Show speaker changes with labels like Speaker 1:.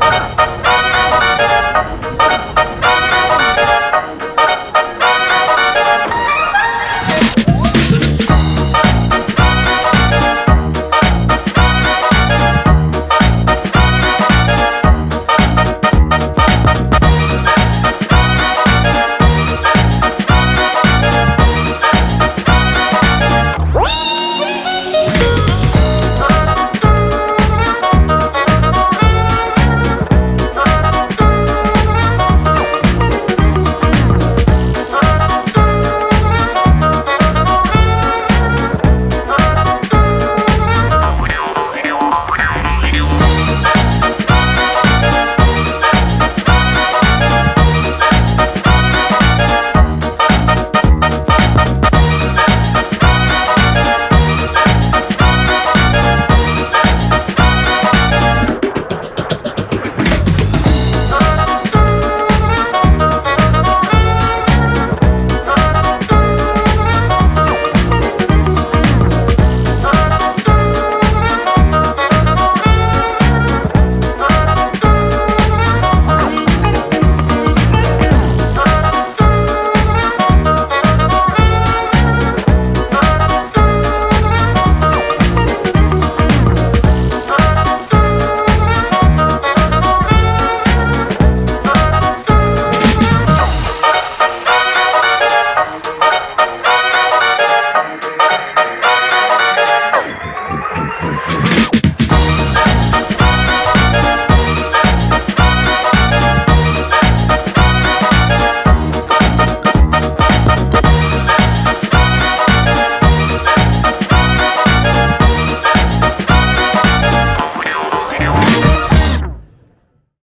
Speaker 1: Ah!